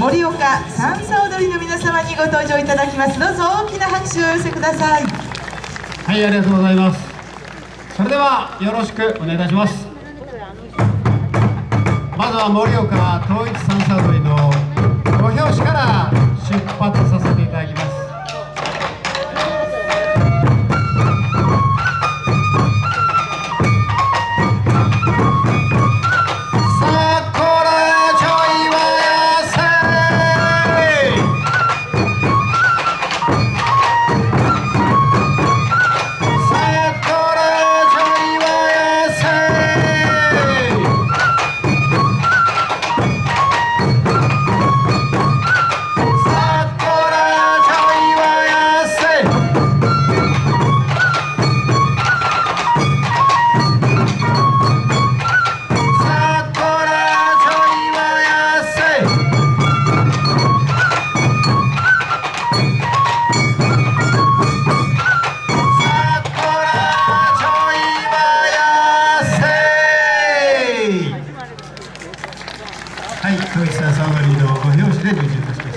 盛岡三叉踊りの皆様にご登場いただきます。どうぞ大きな拍手をお寄せください。はいありがとうございます。それではよろしくお願いいたします。まずは盛岡統一三叉はい、教室朝踊りのご表紙で受注いたします。